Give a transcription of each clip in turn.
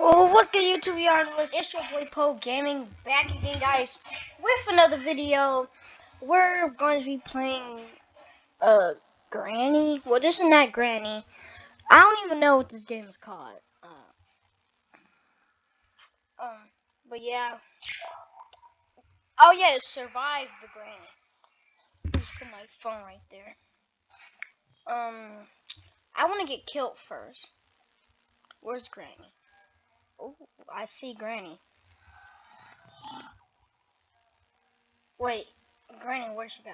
YouTube yarnless? It's your boy Poe Gaming back again, guys, with another video. We're going to be playing uh Granny. Well, this is not Granny. I don't even know what this game is called. Uh, um, but yeah. Oh yeah, survive the Granny. Just put my phone right there. Um, I want to get killed first. Where's Granny? Oh, I see Granny. Wait, Granny, where'd she go?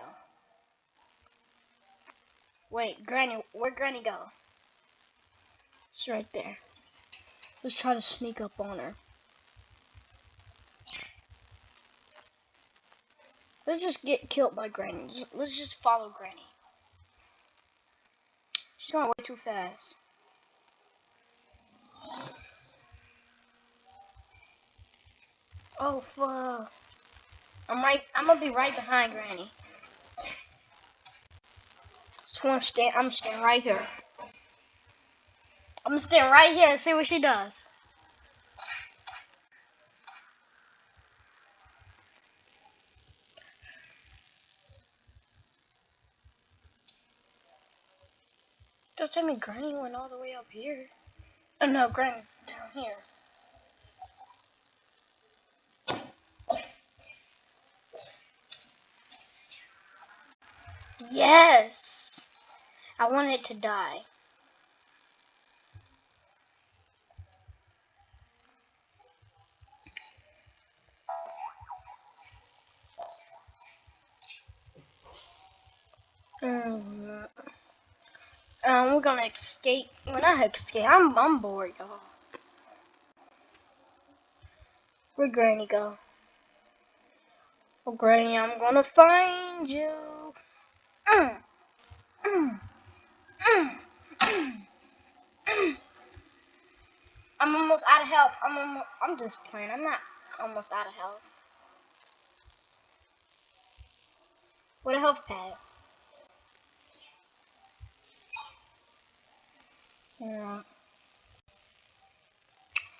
Wait, Granny, where'd Granny go? She's right there. Let's try to sneak up on her. Let's just get killed by Granny. Let's just follow Granny. She's going way too fast. Oh fuck. I'm right I'm gonna be right behind Granny. Just wanna stand I'm standing right here. I'm stand right here and see what she does. Don't tell me Granny went all the way up here. Oh no, Granny's down here. Yes! I want it to die. Mm. Um, we're gonna escape. Well, not escape. I'm, I'm bored, y'all. Where'd Granny go? Oh, Granny, I'm gonna find you. I'm almost out of health. I'm almost, I'm just playing. I'm not almost out of health. What a health pad. Yeah.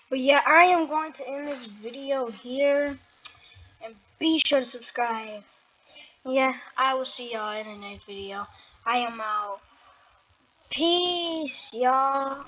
But yeah, I am going to end this video here. And be sure to subscribe yeah, I will see y'all in the next video. I am out. Peace, y'all.